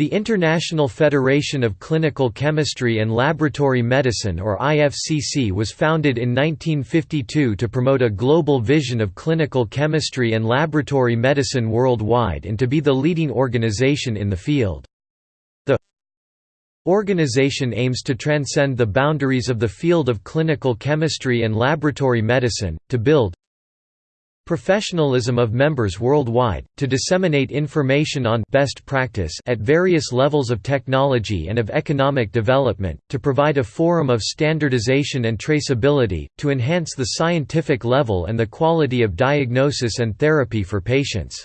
The International Federation of Clinical Chemistry and Laboratory Medicine or IFCC was founded in 1952 to promote a global vision of clinical chemistry and laboratory medicine worldwide and to be the leading organization in the field. The organization aims to transcend the boundaries of the field of clinical chemistry and laboratory medicine, to build, Professionalism of members worldwide, to disseminate information on best practice at various levels of technology and of economic development, to provide a forum of standardization and traceability, to enhance the scientific level and the quality of diagnosis and therapy for patients.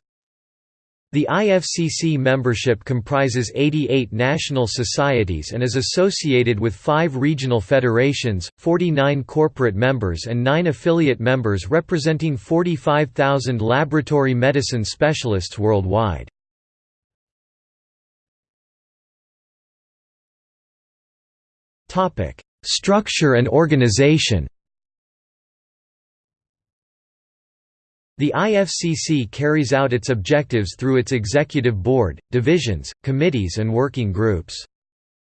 The IFCC membership comprises 88 national societies and is associated with five regional federations, 49 corporate members and 9 affiliate members representing 45,000 laboratory medicine specialists worldwide. Structure and organization The IFCC carries out its objectives through its executive board, divisions, committees and working groups.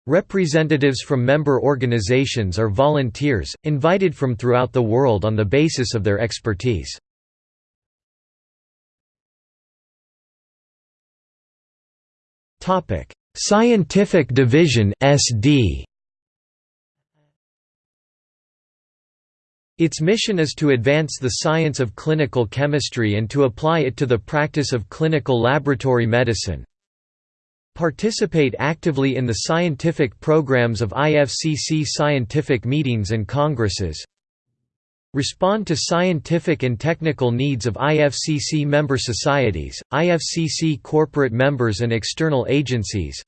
Representatives from member organizations are volunteers, invited from throughout the world on the basis of their expertise. Scientific Division SD Its mission is to advance the science of clinical chemistry and to apply it to the practice of clinical laboratory medicine. Participate actively in the scientific programs of IFCC scientific meetings and congresses. Respond to scientific and technical needs of IFCC member societies, IFCC corporate members and external agencies.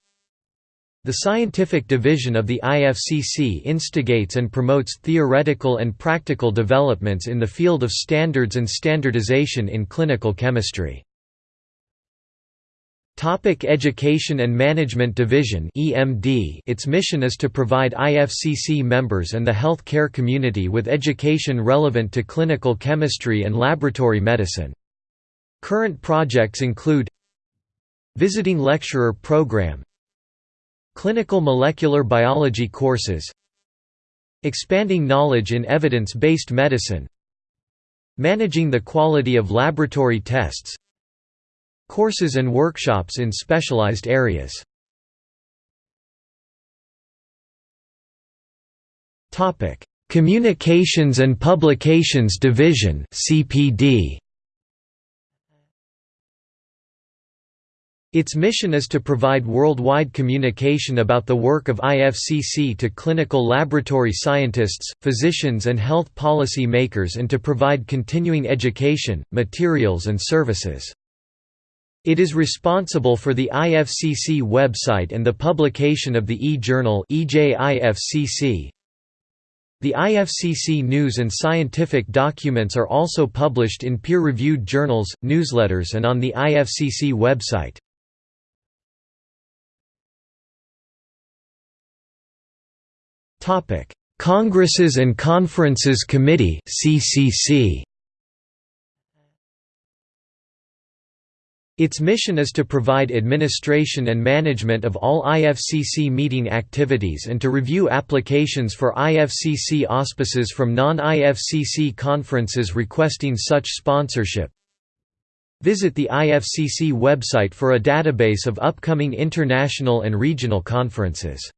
The scientific division of the IFCC instigates and promotes theoretical and practical developments in the field of standards and standardization in clinical chemistry. Topic Education and Management Division EMD Its mission is to provide IFCC members and the health care community with education relevant to clinical chemistry and laboratory medicine. Current projects include Visiting Lecturer Program Clinical molecular biology courses Expanding knowledge in evidence-based medicine Managing the quality of laboratory tests Courses and workshops in specialized areas. Communications and Publications Division CPD Its mission is to provide worldwide communication about the work of IFCC to clinical laboratory scientists, physicians and health policy makers and to provide continuing education, materials and services. It is responsible for the IFCC website and the publication of the e-journal EJIFCC. The IFCC news and scientific documents are also published in peer-reviewed journals, newsletters and on the IFCC website. Topic: Congresses and Conferences Committee (CCC). Its mission is to provide administration and management of all IFCC meeting activities and to review applications for IFCC auspices from non-IFCC conferences requesting such sponsorship. Visit the IFCC website for a database of upcoming international and regional conferences.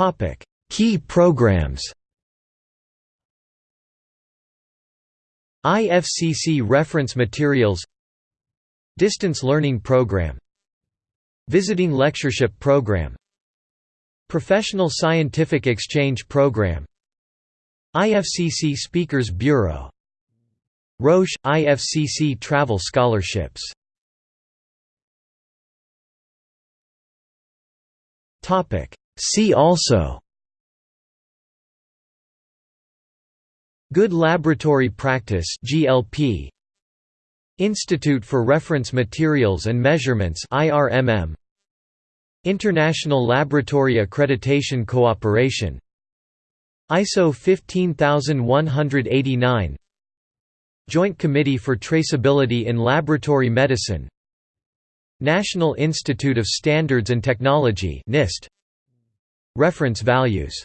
Topic: Key programs. IFCC reference materials Distance Learning Program Visiting Lectureship Program Professional Scientific Exchange Program IFCC Speakers Bureau Roche – IFCC Travel Scholarships See also Good Laboratory Practice GLP Institute for Reference Materials and Measurements IRMM International Laboratory Accreditation Cooperation ISO 15189 Joint Committee for Traceability in Laboratory Medicine National Institute of Standards and Technology NIST Reference values